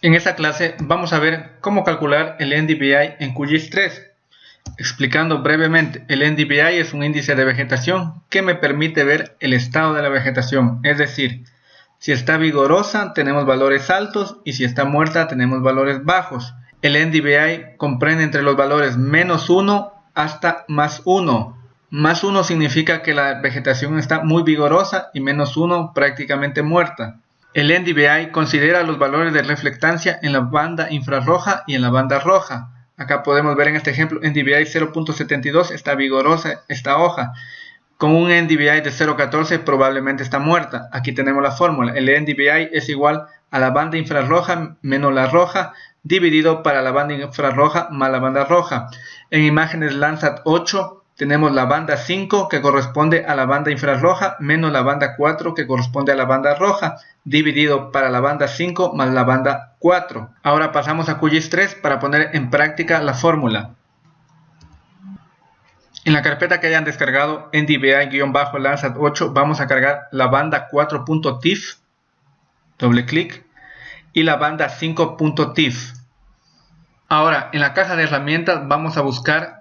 En esta clase vamos a ver cómo calcular el NDVI en QGIS 3. Explicando brevemente, el NDVI es un índice de vegetación que me permite ver el estado de la vegetación, es decir, si está vigorosa tenemos valores altos y si está muerta tenemos valores bajos. El NDVI comprende entre los valores menos 1 hasta más 1. Más 1 significa que la vegetación está muy vigorosa y menos 1 prácticamente muerta. El NDVI considera los valores de reflectancia en la banda infrarroja y en la banda roja. Acá podemos ver en este ejemplo NDVI 0.72 está vigorosa esta hoja. Con un NDVI de 0.14 probablemente está muerta. Aquí tenemos la fórmula. El NDVI es igual a la banda infrarroja menos la roja dividido para la banda infrarroja más la banda roja. En imágenes Landsat 8 tenemos la banda 5 que corresponde a la banda infrarroja menos la banda 4 que corresponde a la banda roja dividido para la banda 5 más la banda 4. Ahora pasamos a QGIS 3 para poner en práctica la fórmula. En la carpeta que hayan descargado en DBI-Landsat 8 vamos a cargar la banda 4.tif, doble clic, y la banda 5.tif. Ahora en la caja de herramientas vamos a buscar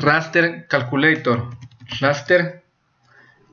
Raster Calculator. Raster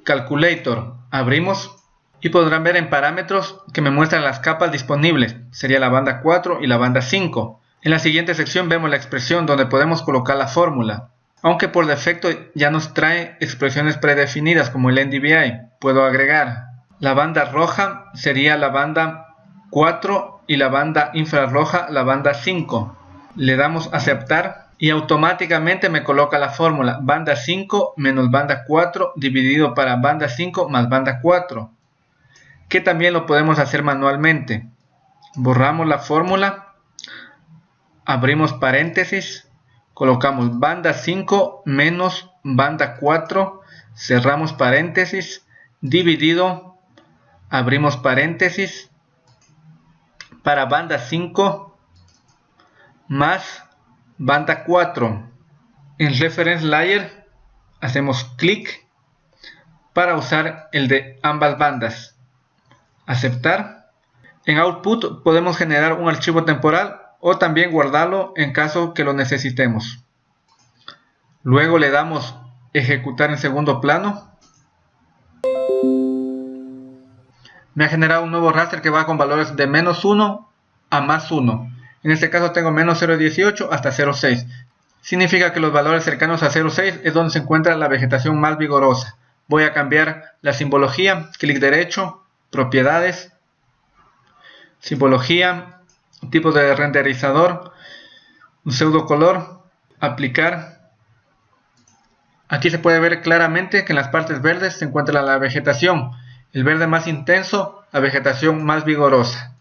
Calculator. Abrimos y podrán ver en parámetros que me muestran las capas disponibles. Sería la banda 4 y la banda 5. En la siguiente sección vemos la expresión donde podemos colocar la fórmula. Aunque por defecto ya nos trae expresiones predefinidas como el NDVI. Puedo agregar. La banda roja sería la banda 4 y la banda infrarroja la banda 5. Le damos aceptar y automáticamente me coloca la fórmula banda 5 menos banda 4 dividido para banda 5 más banda 4 que también lo podemos hacer manualmente. Borramos la fórmula abrimos paréntesis colocamos banda 5 menos banda 4 cerramos paréntesis dividido abrimos paréntesis para banda 5 más Banda 4. En Reference Layer hacemos clic para usar el de ambas bandas. Aceptar. En Output podemos generar un archivo temporal o también guardarlo en caso que lo necesitemos. Luego le damos ejecutar en segundo plano. Me ha generado un nuevo raster que va con valores de menos 1 a más 1. En este caso tengo menos 0.18 hasta 0.6. Significa que los valores cercanos a 0.6 es donde se encuentra la vegetación más vigorosa. Voy a cambiar la simbología, clic derecho, propiedades, simbología, tipo de renderizador, un pseudo color, aplicar. Aquí se puede ver claramente que en las partes verdes se encuentra la vegetación, el verde más intenso, la vegetación más vigorosa.